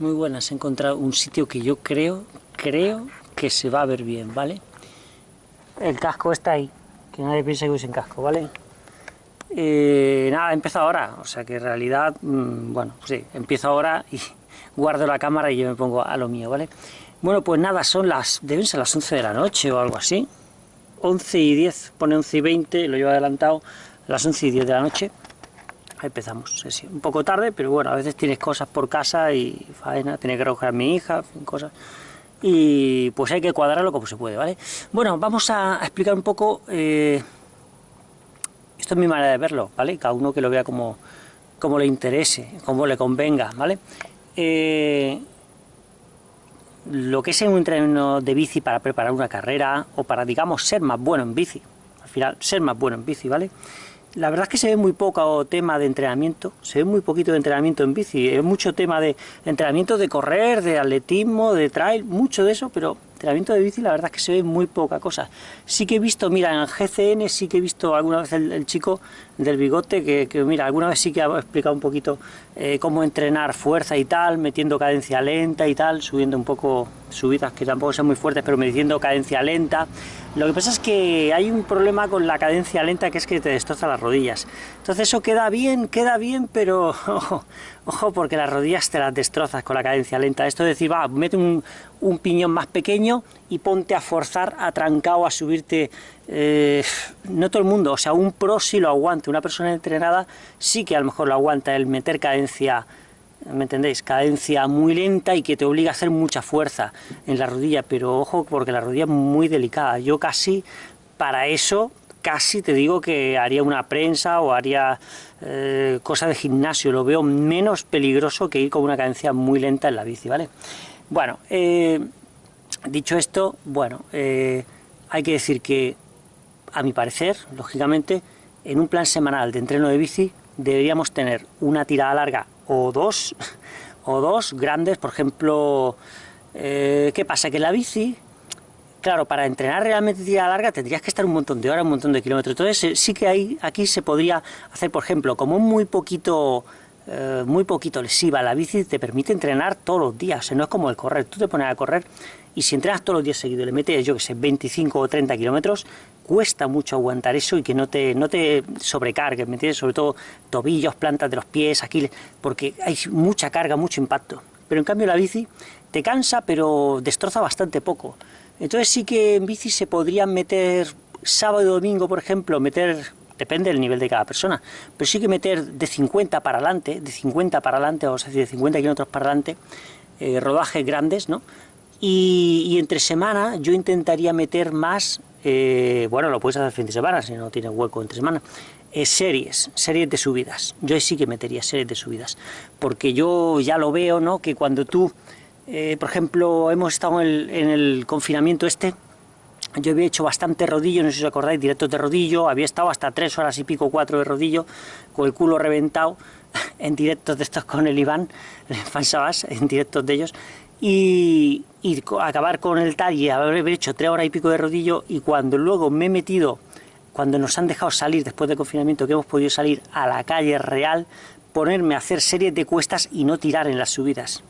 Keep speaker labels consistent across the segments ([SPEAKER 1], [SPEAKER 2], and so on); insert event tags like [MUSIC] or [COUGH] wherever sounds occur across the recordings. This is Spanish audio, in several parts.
[SPEAKER 1] Muy buenas, he encontrado un sitio que yo creo, creo que se va a ver bien, ¿vale? El casco está ahí, que nadie piense que voy sin casco, ¿vale? Eh, nada, he empezado ahora, o sea que en realidad, mmm, bueno, sí, empiezo ahora y [LAUGHS] guardo la cámara y yo me pongo a lo mío, ¿vale? Bueno, pues nada, son las, deben ser las 11 de la noche o algo así, 11 y 10, pone 11 y 20, lo llevo adelantado, las 11 y 10 de la noche, empezamos, un poco tarde, pero bueno, a veces tienes cosas por casa y faena, tiene que recoger a mi hija, cosas, y pues hay que cuadrarlo como se puede, ¿vale? Bueno, vamos a, explicar un poco, eh, esto es mi manera de verlo, ¿vale? Cada uno que lo vea como, como le interese, como le convenga, ¿vale? Eh, lo que es un entrenamiento de bici para preparar una carrera o para, digamos, ser más bueno en bici, al final, ser más bueno en bici, ¿vale? La verdad es que se ve muy poco tema de entrenamiento, se ve muy poquito de entrenamiento en bici, es mucho tema de entrenamiento de correr, de atletismo, de trail, mucho de eso, pero entrenamiento de bici la verdad es que se ve muy poca cosa. Sí que he visto, mira, en GCN sí que he visto alguna vez el, chico del bigote que, mira, alguna vez sí que ha explicado un poquito eh, cómo entrenar fuerza y tal, metiendo cadencia lenta y tal, subiendo un poco subidas que tampoco son muy fuertes, pero metiendo cadencia lenta, lo que pasa es que hay un problema con la cadencia lenta que es que te destroza las rodillas. Entonces eso queda bien, queda bien, pero [LAUGHS] ojo, ojo porque las rodillas te las destrozas con la cadencia lenta. Esto es decir, va, mete un, un piñón más pequeño y ponte a forzar, a trancado, a subirte... Eh, no todo el mundo, o sea, un pro sí lo aguanta, una persona entrenada sí que a lo mejor lo aguanta el meter cadencia ¿me entendéis? Cadencia muy lenta y que te obliga a hacer mucha fuerza en la rodilla, pero ojo porque la rodilla es muy delicada. Yo casi, para eso, casi te digo que haría una prensa o haría eh, cosa de gimnasio, lo veo menos peligroso que ir con una cadencia muy lenta en la bici, ¿vale? Bueno, eh, dicho esto, bueno, eh, hay que decir que, a mi parecer, lógicamente, en un plan semanal de entreno de bici deberíamos tener una tirada larga o dos, o dos grandes, por ejemplo, eh, ¿qué pasa? Que la bici, claro, para entrenar realmente tirada larga tendrías que estar un montón de horas, un montón de kilómetros, entonces eh, sí que hay, aquí se podría hacer, por ejemplo, como muy poquito... Eh, muy poquito lesiva, la bici te permite entrenar todos los días, o sea, no es como el correr, tú te pones a correr y si entrenas todos los días seguidos, le metes, yo que sé, 25 o 30 kilómetros, cuesta mucho aguantar eso y que no te, no te sobrecargues, ¿me? Sobre todo tobillos, plantas de los pies, aquí, porque hay mucha carga, mucho impacto. Pero en cambio la bici te cansa, pero destroza bastante poco. Entonces sí que en bici se podrían meter sábado y domingo, por ejemplo, meter, depende del nivel de cada persona, pero sí que meter de 50 para adelante, de 50 para adelante, o sea, de 50 kilómetros para adelante, eh, rodajes grandes, ¿no? Y entre semana yo intentaría meter más eh, bueno, lo puedes hacer fin de semana, si no tienes hueco entre semana, eh, series, series de subidas. Yo sí que metería series de subidas, porque yo ya lo veo, ¿no? Que cuando tú, eh, por ejemplo, hemos estado en el, confinamiento este, yo había hecho bastante rodillo, no sé si os acordáis, directos de rodillo, había estado hasta tres horas y pico, cuatro de rodillo, con el culo reventado, [LAUGHS] en directos de estos con el Iván, [LAUGHS] el Fansabas, en directos de ellos, y, acabar con el tal y haber hecho tres horas y pico de rodillo y cuando luego me he metido, cuando nos han dejado salir después del confinamiento, que hemos podido salir a la calle real, ponerme a hacer series de cuestas y no tirar en las subidas.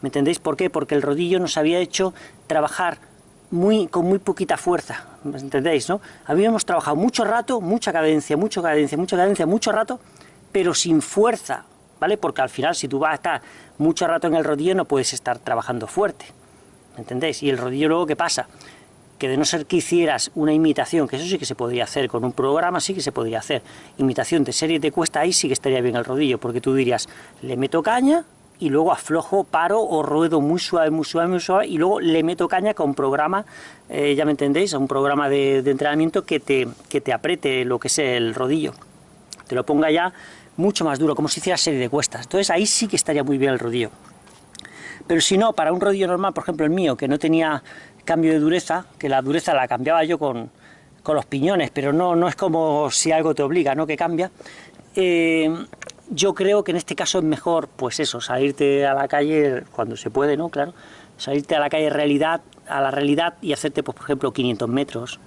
[SPEAKER 1] ¿Me entendéis por qué? Porque el rodillo nos había hecho trabajar muy, con muy poquita fuerza, ¿me entendéis? No? Habíamos trabajado mucho rato, mucha cadencia, mucha cadencia, mucha cadencia, mucho rato, pero sin fuerza, Porque al final si tú vas a estar mucho rato en el rodillo no puedes estar trabajando fuerte, ¿me entendéis? Y el rodillo luego, ¿qué pasa? Que de no ser que hicieras una imitación, que eso sí que se podría hacer, con un programa sí que se podría hacer, imitación de series de cuesta, ahí sí que estaría bien el rodillo, porque tú dirías, le meto caña, y luego aflojo, paro o ruedo muy suave, muy suave, muy suave, y luego le meto caña con programa, eh, ya me entendéis, a un programa de, de, entrenamiento que te, que te apriete lo que es el rodillo, te lo ponga ya mucho más duro, como si hiciera serie de cuestas. Entonces ahí sí que estaría muy bien el rodillo. Pero si no, para un rodillo normal, por ejemplo el mío, que no tenía cambio de dureza, que la dureza la cambiaba yo con, con los piñones, pero no, no es como si algo te obliga, ¿no? Que cambia. Eh, yo creo que en este caso es mejor, pues eso, salirte a la calle cuando se puede, ¿no? Claro, salirte a la calle realidad, a la realidad y hacerte, pues, por ejemplo, 500 metros,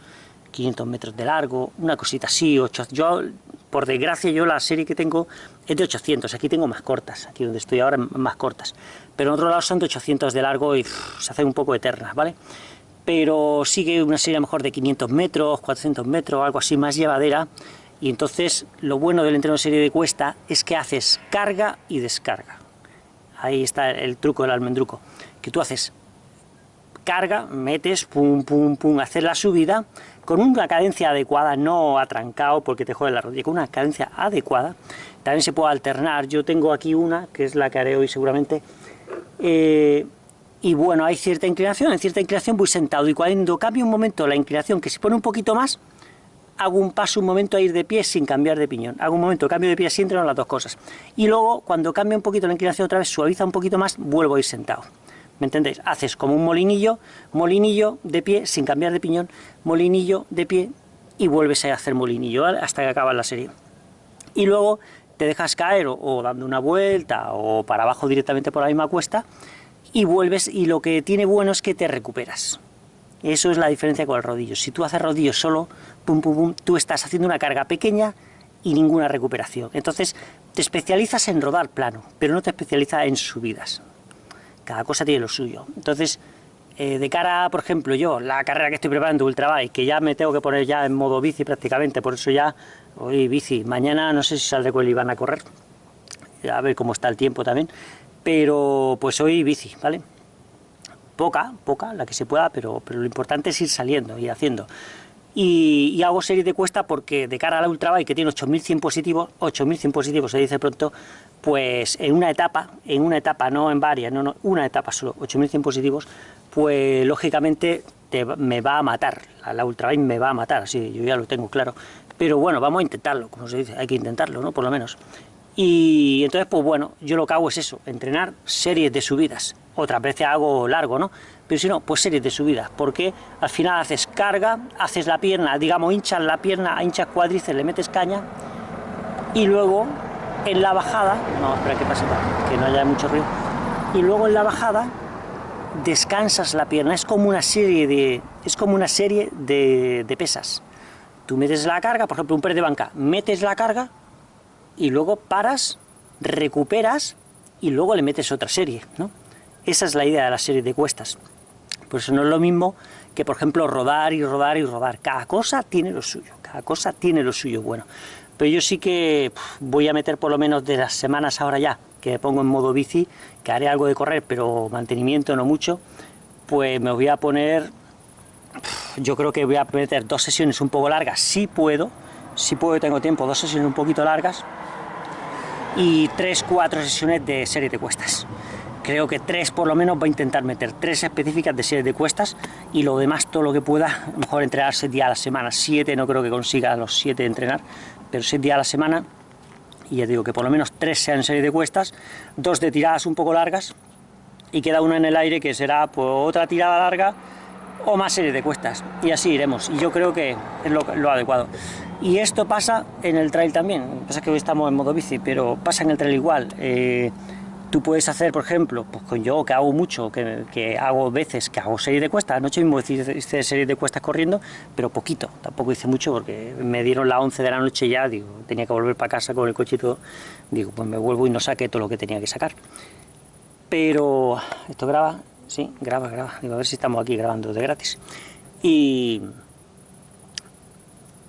[SPEAKER 1] 500 metros de largo, una cosita así, 8, yo por desgracia yo la serie que tengo es de 800, aquí tengo más cortas, aquí donde estoy ahora más cortas, pero en otro lado son de 800 de largo y se hacen un poco eternas, ¿vale? Pero sigue una serie mejor de 500 metros, 400 metros, algo así más llevadera, y entonces lo bueno del entreno de serie de cuesta es que haces carga y descarga. Ahí está el truco del almendruco, que tú haces carga, metes, pum, pum, pum, hacer la subida, con una cadencia adecuada, no atrancado porque te jode la rodilla, con una cadencia adecuada, también se puede alternar, yo tengo aquí una, que es la que haré hoy seguramente, eh, y bueno, hay cierta inclinación, en cierta inclinación voy sentado, y cuando cambio un momento la inclinación, que se pone un poquito más, hago un paso un momento a ir de pie sin cambiar de piñón, hago un momento, cambio de pie, entran las dos cosas, y luego cuando cambia un poquito la inclinación otra vez, suaviza un poquito más, vuelvo a ir sentado. ¿Me entendéis? Haces como un molinillo, molinillo de pie, sin cambiar de piñón, molinillo de pie, y vuelves a hacer molinillo, hasta que acabas la serie. Y luego te dejas caer, o, dando una vuelta, o para abajo directamente por la misma cuesta, y vuelves, y lo que tiene bueno es que te recuperas. Eso es la diferencia con el rodillo. Si tú haces rodillo solo, pum, pum, pum, tú estás haciendo una carga pequeña y ninguna recuperación. Entonces, te especializas en rodar plano, pero no te especializas en subidas cada cosa tiene lo suyo. Entonces, eh, de cara, por ejemplo, yo, la carrera que estoy preparando, Ultrabike, que ya me tengo que poner ya en modo bici prácticamente, por eso ya, hoy bici, mañana no sé si saldré con el Iván a correr, a ver cómo está el tiempo también, pero pues hoy bici, ¿vale? Poca, poca, la que se pueda, pero, pero lo importante es ir saliendo y haciendo. Y, hago serie de cuesta porque de cara a la Ultrabike, que tiene 8100 positivos, 8100 positivos se dice pronto, pues en una etapa, en una etapa, no en varias, no, no, una etapa solo, 8100 positivos, pues lógicamente me va a matar, la, la me va a matar, así yo ya lo tengo claro. Pero bueno, vamos a intentarlo, como se dice, hay que intentarlo, ¿no? Por lo menos. Y entonces, pues bueno, yo lo que hago es eso, entrenar series de subidas. Otras veces hago largo, ¿no? pero si no, pues series de subidas, porque al final haces carga, haces la pierna, digamos, hinchas la pierna, hinchas cuádriceps, le metes caña, y luego en la bajada, no, espera que pase para que no haya mucho ruido, y luego en la bajada descansas la pierna, es como una serie de, es como una serie de, de pesas. Tú metes la carga, por ejemplo, un press de banca, metes la carga, y luego paras, recuperas, y luego le metes otra serie, ¿no? Esa es la idea de la serie de cuestas. Por eso no es lo mismo que, por ejemplo, rodar y rodar y rodar. Cada cosa tiene lo suyo, cada cosa tiene lo suyo bueno. Pero yo sí que voy a meter por lo menos de las semanas ahora ya, que me pongo en modo bici, que haré algo de correr, pero mantenimiento no mucho, pues me voy a poner, yo creo que voy a meter dos sesiones un poco largas, si puedo, si puedo tengo tiempo, dos sesiones un poquito largas, y tres, cuatro sesiones de serie de cuestas. Creo que tres por lo menos va a intentar meter, tres específicas de series de cuestas y lo demás todo lo que pueda, mejor entrenar seis días a la semana, siete no creo que consiga los siete entrenar, pero seis días a la semana y ya digo que por lo menos tres sean series de cuestas, dos de tiradas un poco largas y queda una en el aire que será pues, otra tirada larga o más series de cuestas y así iremos y yo creo que es lo, adecuado. Y esto pasa en el trail también, pasa que hoy estamos en modo bici pero pasa en el trail igual eh, Tú puedes hacer, por ejemplo, pues con yo que hago mucho, que, hago veces, que hago serie de cuestas, anoche mismo hice serie de cuestas corriendo, pero poquito, tampoco hice mucho porque me dieron las 11 de la noche ya, digo, tenía que volver para casa con el coche y todo, digo, pues me vuelvo y no saqué todo lo que tenía que sacar. Pero, ¿esto graba? Sí, graba, graba, digo, a ver si estamos aquí grabando de gratis. Y...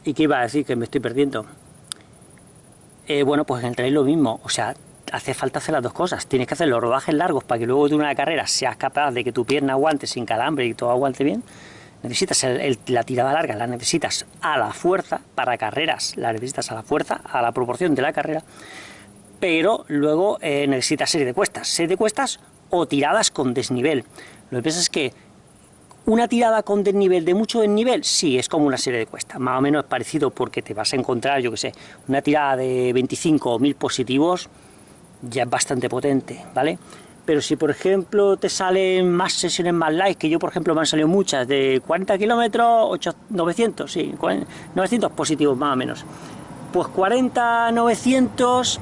[SPEAKER 1] ¿Y qué iba a decir? Que me estoy perdiendo. Eh, bueno, pues en el trail lo mismo, o sea, hace falta hacer las dos cosas. Tienes que hacer los rodajes largos para que luego de una carrera seas capaz de que tu pierna aguante sin calambre y todo aguante bien. Necesitas la tirada larga, la necesitas a la fuerza, para carreras la necesitas a la fuerza, a la proporción de la carrera, pero luego eh, necesitas serie de cuestas, serie de cuestas o tiradas con desnivel. Lo que pasa es que una tirada con desnivel, de mucho desnivel, sí, es como una serie de cuestas, más o menos es parecido porque te vas a encontrar, yo que sé, una tirada de 25 o 1000 positivos, ya es bastante potente, ¿vale? Pero si, por ejemplo, te salen más sesiones más light, que yo, por ejemplo, me han salido muchas, de 40 kilómetros, 900, sí, 900 positivos más o menos. Pues 40, 900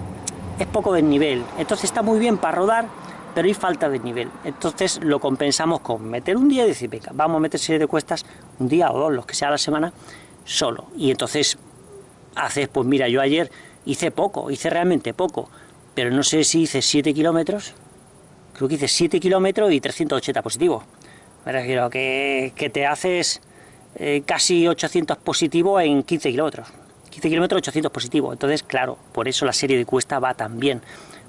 [SPEAKER 1] es poco desnivel, entonces está muy bien para rodar, pero hay falta de nivel. Entonces lo compensamos con meter un día y decir, venga, vamos a meter serie de cuestas un día o dos, los que sea a la semana, solo. Y entonces haces, pues mira, yo ayer hice poco, hice realmente poco, pero no sé si hice 7 kilómetros, creo que hice 7 kilómetros y 380 positivos. Me refiero que, te haces eh, casi 800 positivos en 15 kilómetros. 15 kilómetros, 800 positivos. Entonces, claro, por eso la serie de cuesta va tan bien.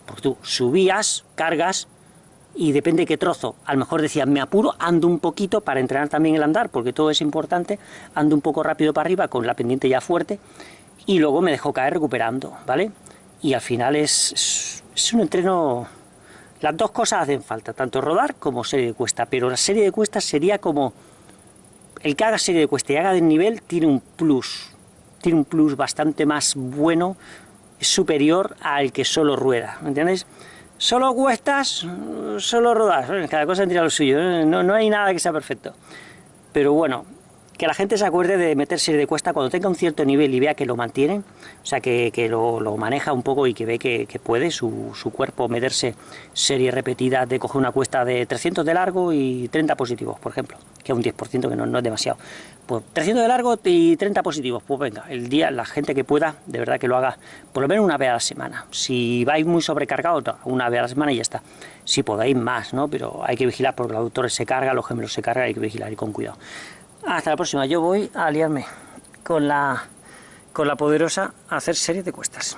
[SPEAKER 1] Porque tú subías, cargas, y depende de qué trozo. A lo mejor decías, me apuro, ando un poquito para entrenar también el andar, porque todo es importante, ando un poco rápido para arriba con la pendiente ya fuerte, y luego me dejo caer recuperando, ¿vale? Y al final es, es un entreno... Las dos cosas hacen falta, tanto rodar como serie de cuesta, pero la serie de cuestas sería como... El que haga serie de cuesta y haga de nivel tiene un plus, tiene un plus bastante más bueno, superior al que solo rueda, ¿me entiendes? Solo cuestas, solo rodas, cada cosa tendría lo suyo, no, no hay nada que sea perfecto. Pero bueno, que la gente se acuerde de meterse de cuesta cuando tenga un cierto nivel y vea que lo mantiene, o sea, que, lo, maneja un poco y que ve que, puede su, cuerpo meterse series repetidas de coger una cuesta de 300 de largo y 30 positivos, por ejemplo, que es un 10%, que no, no, es demasiado. Pues 300 de largo y 30 positivos, pues venga, el día, la gente que pueda, de verdad que lo haga por lo menos una vez a la semana. Si vais muy sobrecargado, una vez a la semana y ya está. Si podéis más, ¿no? Pero hay que vigilar porque los autores se cargan, los gemelos se cargan, hay que vigilar y con cuidado. Hasta la próxima. Yo voy a aliarme con la, con la poderosa a hacer series de cuestas.